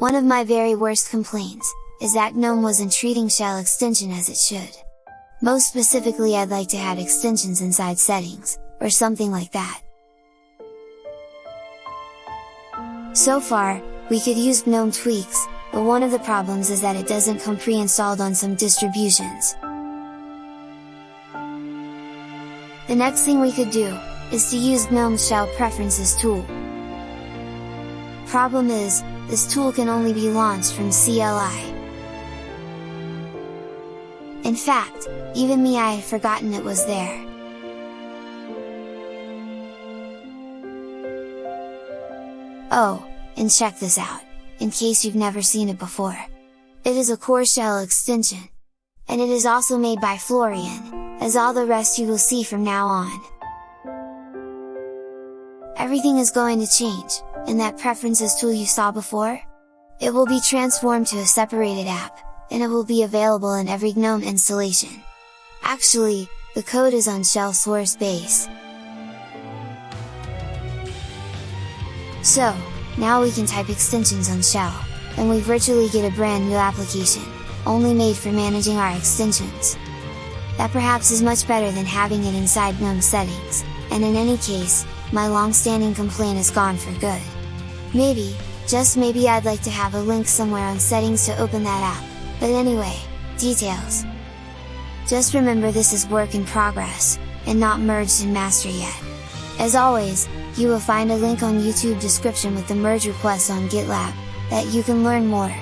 One of my very worst complaints, is that GNOME wasn't treating shell extension as it should. Most specifically I'd like to add extensions inside settings, or something like that. So far, we could use GNOME tweaks, but one of the problems is that it doesn't come pre-installed on some distributions. The next thing we could do, is to use GNOME's Shell Preferences tool. Problem is, this tool can only be launched from CLI. In fact, even me I had forgotten it was there. Oh, and check this out, in case you've never seen it before. It is a core shell extension. And it is also made by Florian, as all the rest you will see from now on. Everything is going to change, and that preferences tool you saw before? It will be transformed to a separated app, and it will be available in every GNOME installation. Actually, the code is on shell source base. So, now we can type extensions on shell, and we virtually get a brand new application, only made for managing our extensions. That perhaps is much better than having it inside GNOME settings, and in any case, my long-standing complaint is gone for good. Maybe, just maybe I'd like to have a link somewhere on settings to open that app, but anyway, details! Just remember this is work in progress, and not merged in master yet. As always, you will find a link on YouTube description with the merge request on GitLab, that you can learn more.